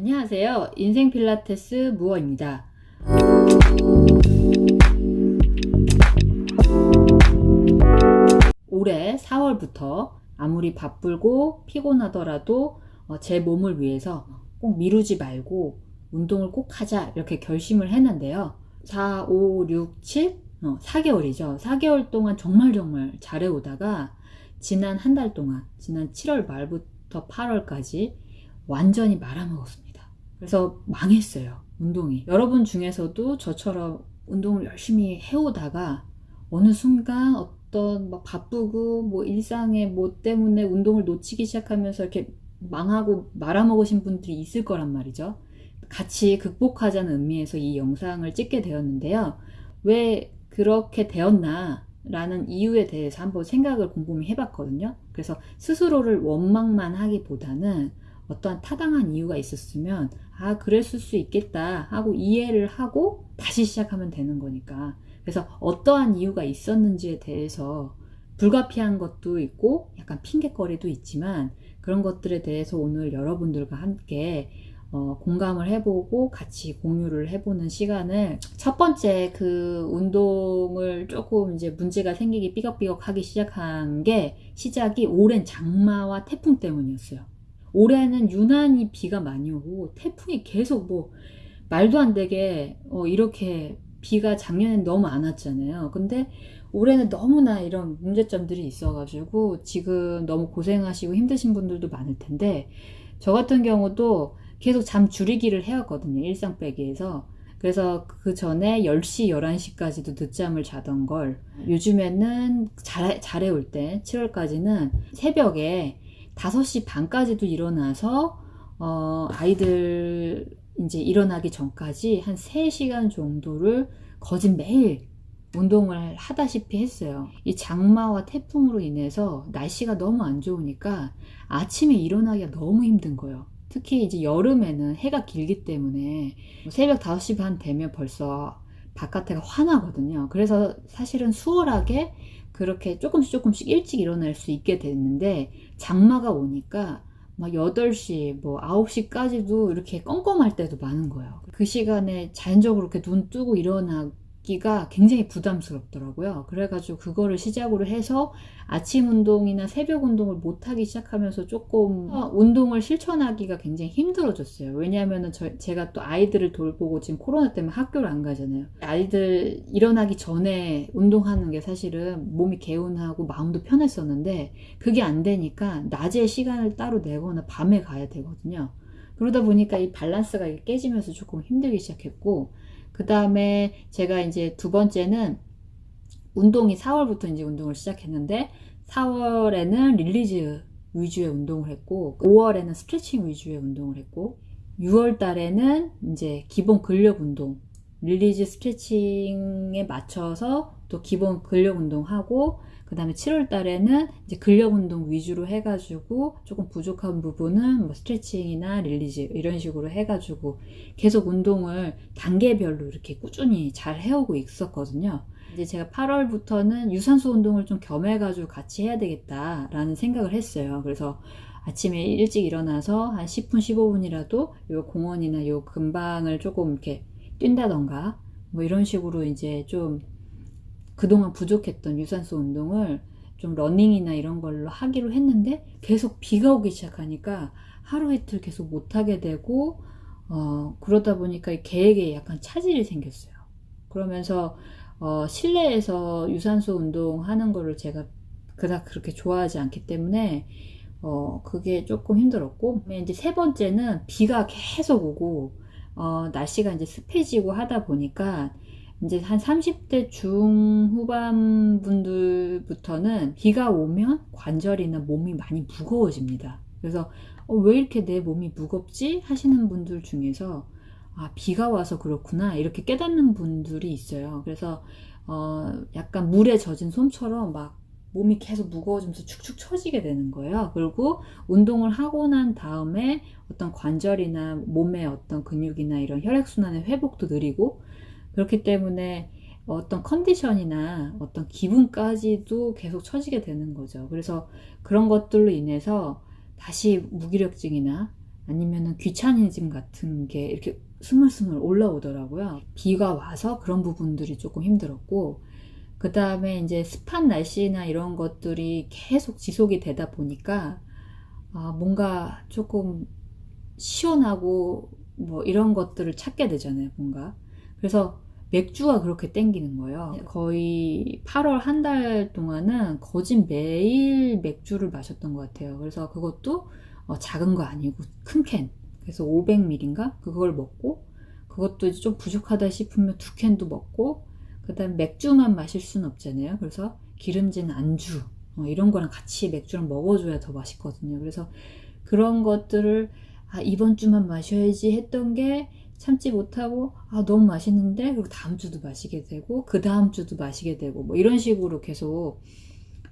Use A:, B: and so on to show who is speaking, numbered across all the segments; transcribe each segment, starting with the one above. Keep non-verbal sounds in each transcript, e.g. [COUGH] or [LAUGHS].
A: 안녕하세요. 인생 필라테스 무어입니다. 올해 4월부터 아무리 바쁘고 피곤하더라도 어, 제 몸을 위해서 꼭 미루지 말고 운동을 꼭 하자 이렇게 결심을 했는데요. 4, 5, 6, 7, 어, 4개월이죠. 4개월 동안 정말 정말 잘해오다가 지난 한 달 동안, 지난 7월 말부터 8월까지 완전히 말아먹었습니다. 그래서 망했어요. 운동이. 여러분 중에서도 저처럼 운동을 열심히 해오다가 어느 순간 어떤 막 바쁘고 뭐 일상의 뭐 때문에 운동을 놓치기 시작하면서 이렇게 망하고 말아먹으신 분들이 있을 거란 말이죠. 같이 극복하자는 의미에서 이 영상을 찍게 되었는데요. 왜 그렇게 되었나 라는 이유에 대해서 한번 생각을 곰곰이 해봤거든요. 그래서 스스로를 원망만 하기보다는 어떠한 타당한 이유가 있었으면 아 그랬을 수 있겠다 하고 이해를 하고 다시 시작하면 되는 거니까 그래서 어떠한 이유가 있었는지에 대해서 불가피한 것도 있고 약간 핑계거리도 있지만 그런 것들에 대해서 오늘 여러분들과 함께 어, 공감을 해보고 같이 공유를 해보는 시간을 첫 번째 그 운동을 조금 이제 문제가 생기기 삐걱삐걱 하기 시작한 게 시작이 오랜 장마와 태풍 때문이었어요. 올해는 유난히 비가 많이 오고 태풍이 계속 뭐 말도 안 되게 어, 이렇게 비가 작년엔 너무 안 왔잖아요. 근데 올해는 너무나 이런 문제점들이 있어가지고 지금 너무 고생하시고 힘드신 분들도 많을 텐데 저 같은 경우도 계속 잠 줄이기를 해왔거든요. 일상 빼기에서. 그래서 그 전에 10시, 11시까지도 늦잠을 자던 걸 요즘에는 잘, 잘해올 때 7월까지는 새벽에 5시 반까지도 일어나서 어, 아이들 이제 일어나기 전까지 한 3시간 정도를 거짓 매일 운동을 하다시피 했어요. 이 장마와 태풍으로 인해서 날씨가 너무 안 좋으니까 아침에 일어나기가 너무 힘든 거예요. 특히 이제 여름에는 해가 길기 때문에 새벽 5시 반 되면 벌써 바깥에가 환하거든요. 그래서 사실은 수월하게 그렇게 조금씩 조금씩 일찍 일어날 수 있게 됐는데 장마가 오니까 막 8시, 뭐 9시까지도 이렇게 껌껌할 때도 많은 거예요. 그 시간에 자연적으로 이렇게 눈 뜨고 일어나 기가 굉장히 부담스럽더라고요. 그래가지고 그거를 시작으로 해서 아침 운동이나 새벽 운동을 못하기 시작하면서 조금 어, 운동을 실천하기가 굉장히 힘들어졌어요. 왜냐하면 제가 또 아이들을 돌보고 지금 코로나 때문에 학교를 안 가잖아요. 아이들 일어나기 전에 운동하는 게 사실은 몸이 개운하고 마음도 편했었는데 그게 안 되니까 낮에 시간을 따로 내거나 밤에 가야 되거든요. 그러다 보니까 이 밸런스가 깨지면서 조금 힘들기 시작했고 그 다음에 제가 이제 두 번째는 운동이 4월부터 이제 운동을 시작했는데 4월에는 release 위주의 운동을 했고 5월에는 스트레칭 위주의 운동을 했고 6월 달에는 이제 기본 근력 운동 release 스트레칭에 맞춰서 또 기본 근력 운동하고 그 다음에 7월 달에는 이제 근력 운동 위주로 해가지고 조금 부족한 부분은 뭐 스트레칭이나 release 이런 식으로 해가지고 계속 운동을 단계별로 이렇게 꾸준히 잘 해오고 있었거든요. 이제 제가 8월부터는 유산소 운동을 좀 겸해가지고 같이 해야 되겠다라는 생각을 했어요. 그래서 아침에 일찍 일어나서 한 10분, 15분이라도 요 공원이나 요 근방을 조금 이렇게 뛴다던가 뭐 이런 식으로 이제 좀 그동안 부족했던 유산소 운동을 좀 러닝이나 이런 걸로 하기로 했는데 계속 비가 오기 시작하니까 하루 이틀 계속 못하게 되고 어, 그러다 보니까 계획에 약간 차질이 생겼어요. 그러면서 어, 실내에서 유산소 운동하는 거를 제가 그닥 그렇게 좋아하지 않기 때문에 어, 그게 조금 힘들었고 이제 세 번째는 비가 계속 오고 어, 날씨가 이제 습해지고 하다 보니까 이제 한 30대 중후반 분들부터는 비가 오면 관절이나 몸이 많이 무거워집니다. 그래서 어, 왜 이렇게 내 몸이 무겁지? 하시는 분들 중에서 아, 비가 와서 그렇구나. 이렇게 깨닫는 분들이 있어요. 그래서 어, 약간 물에 젖은 솜처럼 막 몸이 계속 무거워지면서 축축 처지게 되는 거예요. 그리고 운동을 하고 난 다음에 어떤 관절이나 몸의 어떤 근육이나 이런 혈액순환의 회복도 느리고 그렇기 때문에 어떤 컨디션이나 어떤 기분까지도 계속 처지게 되는 거죠. 그래서 그런 것들로 인해서 다시 무기력증이나 아니면은 귀차니즘 같은 게 이렇게 스물스물 올라오더라고요. 비가 와서 그런 부분들이 조금 힘들었고, 그 다음에 이제 습한 날씨나 이런 것들이 계속 지속이 되다 보니까, 아, 뭔가 조금 시원하고 뭐 이런 것들을 찾게 되잖아요, 뭔가. 그래서 맥주가 그렇게 땡기는 거예요. 거의 8월 한 달 동안은 거진 매일 맥주를 마셨던 것 같아요. 그래서 그것도 어, 작은 거 아니고 큰 캔. 그래서 500ml인가? 그걸 먹고, 그것도 좀 부족하다 싶으면 두 캔도 먹고, 그 다음 맥주만 마실 수는 없잖아요. 그래서 기름진 안주, 어, 이런 거랑 같이 맥주랑 먹어줘야 더 맛있거든요. 그래서 그런 것들을 아, 이번 주만 마셔야지 했던 게 참지 못하고 아 너무 맛있는데 그리고 다음 주도 마시게 되고 그 다음 주도 마시게 되고 뭐 이런 식으로 계속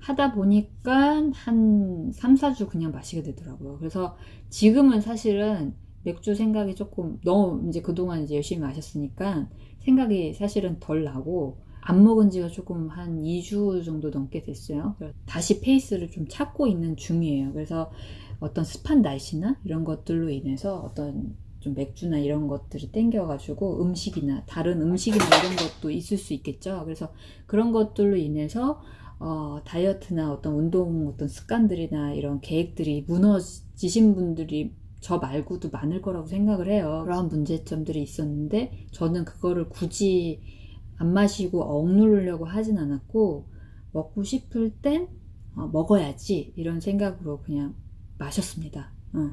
A: 하다 보니까 한 3, 4주 그냥 마시게 되더라고요. 그래서 지금은 사실은 맥주 생각이 조금 너무 이제 그동안 이제 열심히 마셨으니까 생각이 사실은 덜 나고 안 먹은 지가 조금 한 2주 정도 넘게 됐어요. 다시 페이스를 좀 찾고 있는 중이에요. 그래서 어떤 습한 날씨나 이런 것들로 인해서 어떤 좀 맥주나 이런 것들이 땡겨가지고 음식이나 다른 음식이나 이런 것도 있을 수 있겠죠. 그래서 그런 것들로 인해서 어, 다이어트나 어떤 운동 어떤 습관들이나 이런 계획들이 무너지신 분들이 저 말고도 많을 거라고 생각을 해요. 그러한 문제점들이 있었는데 저는 그거를 굳이 안 마시고 억누르려고 하진 않았고 먹고 싶을 땐 어, 먹어야지 이런 생각으로 그냥 마셨습니다. 어.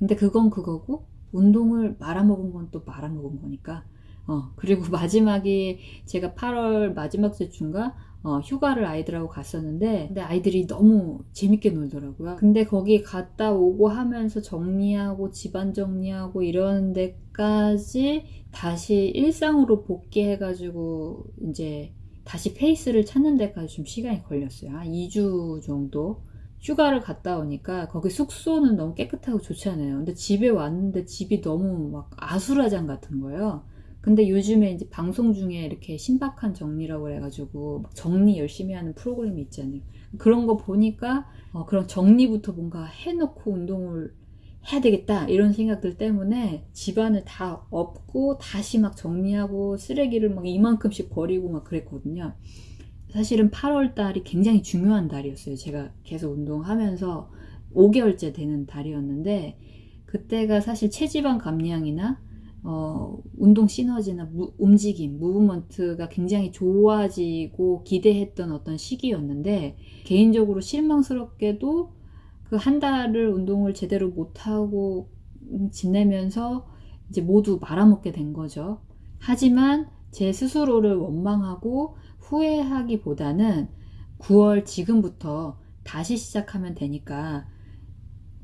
A: 근데 그건 그거고 운동을 말아먹은 건 또 말아먹은 거니까. 어 그리고 [LAUGHS] 마지막에 제가 8월 마지막 주인가 어, 휴가를 아이들하고 갔었는데 근데 아이들이 너무 재밌게 놀더라고요. 근데 거기 갔다 오고 하면서 정리하고 집안 정리하고 이런 데까지 다시 일상으로 복귀해 가지고 이제 다시 페이스를 찾는 데까지 좀 시간이 걸렸어요. 한 2주 정도 휴가를 갔다 오니까 거기 숙소는 너무 깨끗하고 좋잖아요. 근데 집에 왔는데 집이 너무 막 아수라장 같은 거예요. 근데 요즘에 이제 방송 중에 이렇게 신박한 정리라고 해가지고 정리 열심히 하는 프로그램이 있잖아요. 그런 거 보니까 어, 그런 정리부터 뭔가 해놓고 운동을 해야 되겠다 이런 생각들 때문에 집안을 다 엎고 다시 막 정리하고 쓰레기를 막 이만큼씩 버리고 막 그랬거든요. 사실은 8월 달이 굉장히 중요한 달이었어요. 제가 계속 운동하면서 5개월째 되는 달이었는데 그때가 사실 체지방 감량이나 어, 운동 시너지나 무, 움직임, 무브먼트가 굉장히 좋아지고 기대했던 어떤 시기였는데 개인적으로 실망스럽게도 그 한 달을 운동을 제대로 못하고 지내면서 이제 모두 말아먹게 된 거죠. 하지만 제 스스로를 원망하고 후회하기보다는 9월 지금부터 다시 시작하면 되니까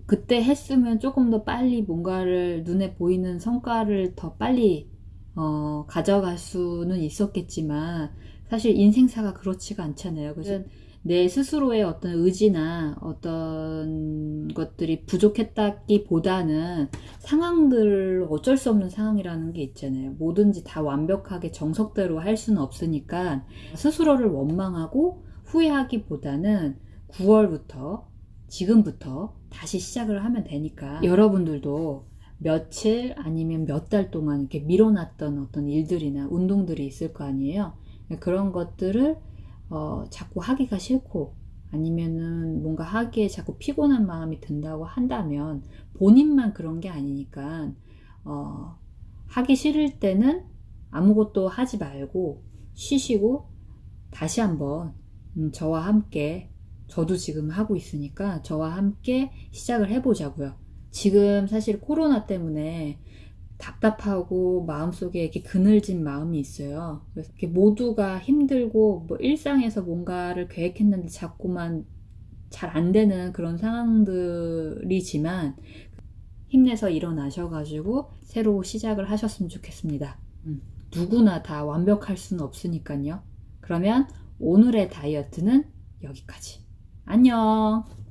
A: 그때 했으면 조금 더 빨리 뭔가를 눈에 보이는 성과를 더 빨리 어, 가져갈 수는 있었겠지만 사실 인생사가 그렇지가 않잖아요. 그래서 내 스스로의 어떤 의지나 어떤 것들이 부족했다기 보다는 상황들 어쩔 수 없는 상황이라는 게 있잖아요. 뭐든지 다 완벽하게 정석대로 할 수는 없으니까 스스로를 원망하고 후회하기보다는 9월부터 지금부터 다시 시작을 하면 되니까 여러분들도 며칠 아니면 몇 달 동안 이렇게 밀어놨던 어떤 일들이나 운동들이 있을 거 아니에요. 그런 것들을 어, 자꾸 하기가 싫고 아니면은 뭔가 하기에 자꾸 피곤한 마음이 든다고 한다면 본인만 그런 게 아니니까 어, 하기 싫을 때는 아무것도 하지 말고 쉬시고 다시 한번 음, 저와 함께 저도 지금 하고 있으니까 저와 함께 시작을 해보자고요. 지금 사실 코로나 때문에 답답하고 마음속에 이렇게 그늘진 마음이 있어요. 그래서 이렇게 모두가 힘들고 뭐 일상에서 뭔가를 계획했는데 자꾸만 잘 안 되는 그런 상황들이지만 힘내서 일어나셔가지고 새로 시작을 하셨으면 좋겠습니다. 음, 누구나 다 완벽할 수는 없으니까요. 그러면 오늘의 다이어트는 여기까지. 안녕!